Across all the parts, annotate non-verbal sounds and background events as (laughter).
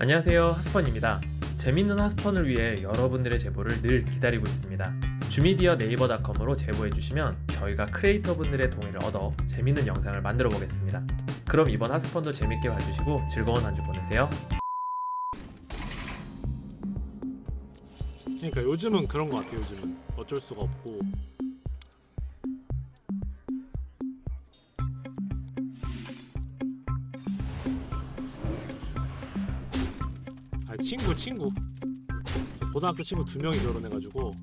안녕하세요 하스펀입니다. 재밌는 하스펀을 위해 여러분들의 제보를 늘 기다리고 있습니다. 주미디어 네이버닷컴으로 제보해주시면 저희가 크리에이터분들의 동의를 얻어 재밌는 영상을 만들어 보겠습니다. 그럼 이번 하스펀도 재밌게 봐주시고 즐거운 한 주 보내세요. 그러니까 요즘은 그런 거 같아 요즘은. 어쩔 수가 없고 아 친구 친구 고등학교 친구 두 명이 결혼해가지고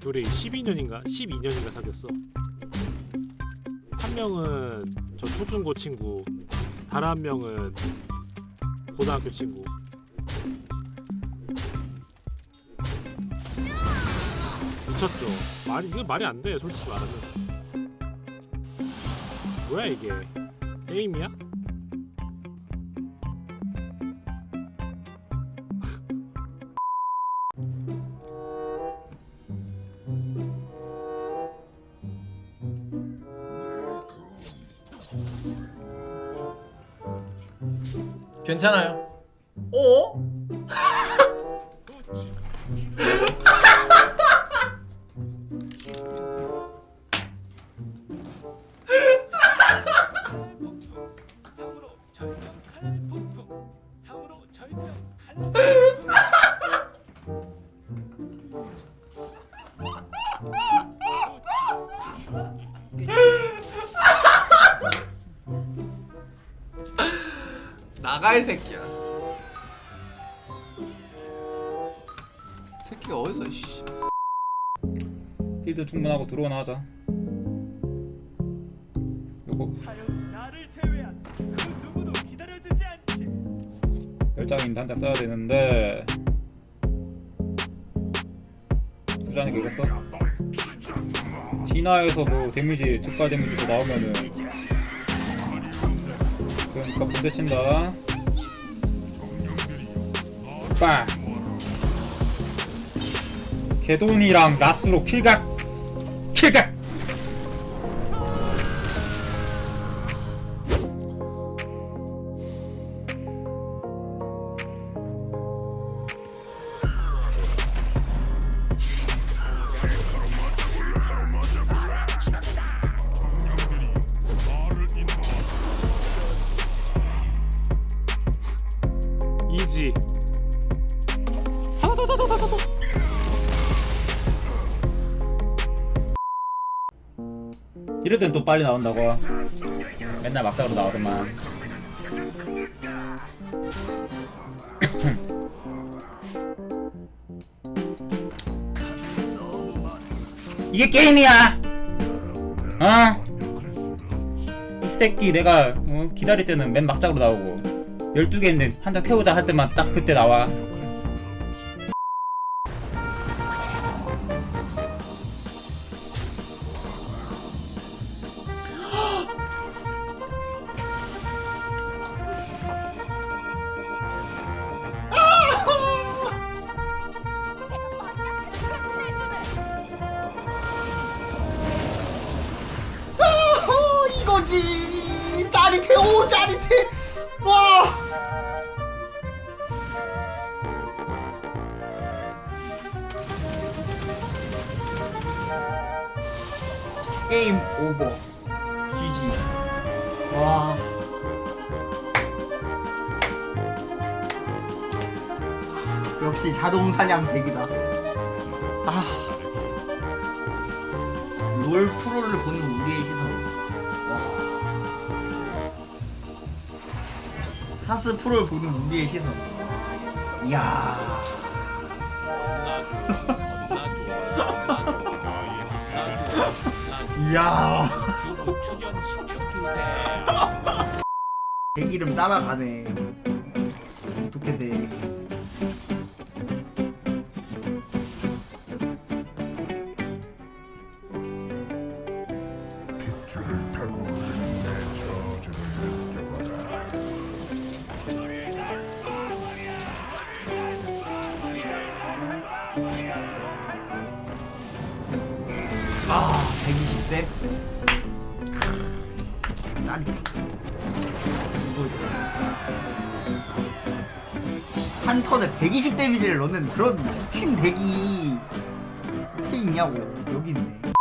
둘이 12년인가 12년인가 사귀었어 한 명은 저 초중고 친구 다른 한 명은 고등학교 친구 미쳤죠. 말이 이거 말이 안 돼. 솔직히 말하면. 뭐야 이게? 게임이야? 괜찮아요. 어? (laughs) 나가 이 새끼야. 새끼가 어디서 씨. 필드 충분하고 들어오나 하자 요거 사연 나를 제외한 그 누구도 기다려주지 않지 열장인 단자 써야 되는데 부자는 되겠어? 진화에서 뭐 데미지 즉발 데미지 도 나오면은 그러니까 문제 친다 빵 개돈이랑 라스로 킬각. 킬각 이럴 땐 또 빨리 나온다고 맨날 막다로 나오더만 이게 게임이야 어? 이 새끼 내가 어? 기다릴 때는 맨 막작으로 나오고 12개인데 한장 태우자 할 때만 딱 그때 나와 어, 이거지. 짜릿해 오 짜릿해 와. 게임 오버. GG 와. 역시 자동 사냥 백이다. 아. 롤 프로를 보는 하스 프로를 보는 우리의 시선. 이야. (laughs) 이야. (laughs) 제 이름 따라가네. 어떻게 돼아 맵 짜릿해 한 턴에 120 데미지를 넣는 그런 친 대기 어떻게 있냐고. 여기 있네.